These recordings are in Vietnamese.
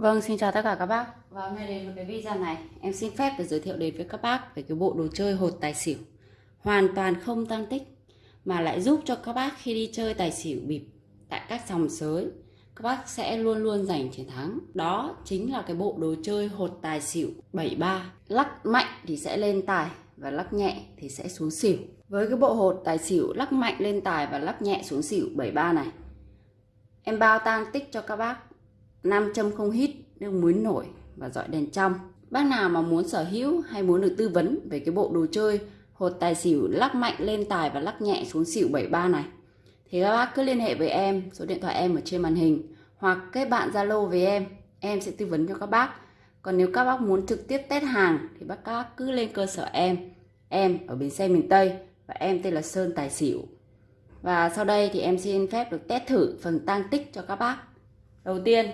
Vâng, xin chào tất cả các bác. Và hôm nay đến với cái video này, em xin phép được giới thiệu đến với các bác về cái bộ đồ chơi hột tài xỉu. Hoàn toàn không tăng tích, mà lại giúp cho các bác khi đi chơi tài xỉu bịp tại các sòng sới, các bác sẽ luôn luôn giành chiến thắng. Đó chính là cái bộ đồ chơi hột tài xỉu 73. Lắc mạnh thì sẽ lên tài và lắc nhẹ thì sẽ xuống xỉu. Với cái bộ hột tài xỉu lắc mạnh lên tài và lắc nhẹ xuống xỉu 73 này, em bao tăng tích cho các bác nam châm không hít, nước muối nổi và dọi đèn trong. Bác nào mà muốn sở hữu hay muốn được tư vấn về cái bộ đồ chơi, hột tài xỉu lắc mạnh lên tài và lắc nhẹ xuống xỉu 73 này, thì các bác cứ liên hệ với em, số điện thoại em ở trên màn hình, hoặc kết bạn zalo với em em sẽ tư vấn cho các bác. Còn nếu các bác muốn trực tiếp test hàng, thì bác, các cứ lên cơ sở em em ở bến xe miền Tây, và em tên là Sơn Tài Xỉu. Và sau đây thì em xin phép được test thử phần tăng tích cho các bác đầu tiên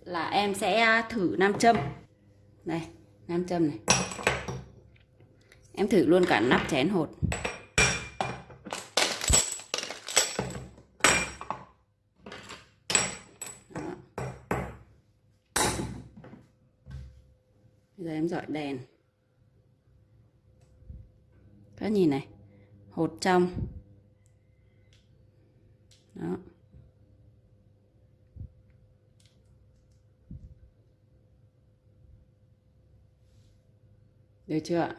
là em sẽ thử nam châm. Này, nam châm này. Em thử luôn cả nắp chén hột. Bây giờ em dọi đèn. Các nhìn này, hột trong. Đó. Được chưa ạ?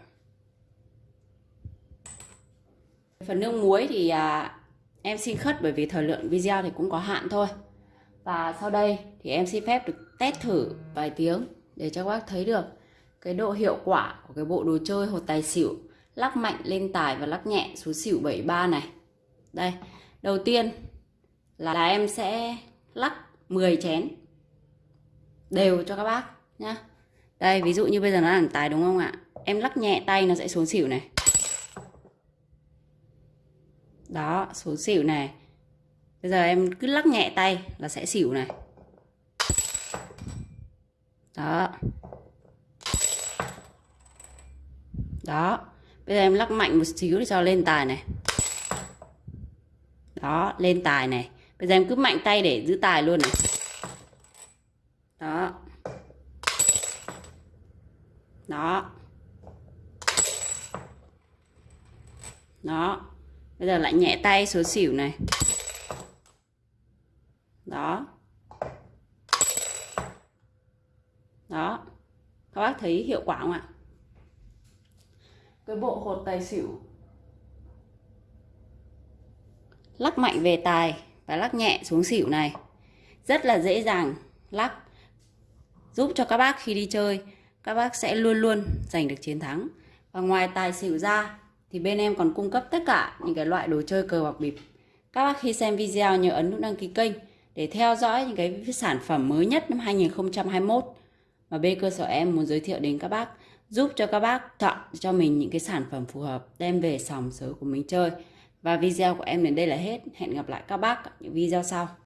Phần nước muối thì à, em xin khất bởi vì thời lượng video thì cũng có hạn thôi. Và sau đây thì em xin phép được test thử vài tiếng để cho các bác thấy được cái độ hiệu quả của cái bộ đồ chơi hột tài xỉu lắc mạnh lên tài và lắc nhẹ xuống xỉu 73 này. Đây, đầu tiên là, là em sẽ lắc 10 chén đều cho các bác nhá. Đây, ví dụ như bây giờ nó là tài đúng không ạ? Em lắc nhẹ tay nó sẽ xuống xỉu này. Đó, xuống xỉu này. Bây giờ em cứ lắc nhẹ tay là sẽ xỉu này. Đó. Đó. Bây giờ em lắc mạnh một xíu để cho lên tài này. Đó, lên tài này. Bây giờ em cứ mạnh tay để giữ tài luôn này. Đó. Đó. Đó. Bây giờ lại nhẹ tay số xỉu này. Đó. Đó. Các bác thấy hiệu quả không ạ? Cái bộ hột tài xỉu. Lắc mạnh về tài và lắc nhẹ xuống xỉu này. Rất là dễ dàng lắc. Giúp cho các bác khi đi chơi, các bác sẽ luôn luôn giành được chiến thắng. Và ngoài tài xỉu ra thì bên em còn cung cấp tất cả những cái loại đồ chơi cờ bạc bịp. Các bác khi xem video nhớ ấn nút đăng ký kênh để theo dõi những cái sản phẩm mới nhất năm 2021 mà bên cơ sở em muốn giới thiệu đến các bác, giúp cho các bác chọn cho mình những cái sản phẩm phù hợp, đem về sòng sới của mình chơi. Và video của em đến đây là hết. Hẹn gặp lại các bác ở những video sau.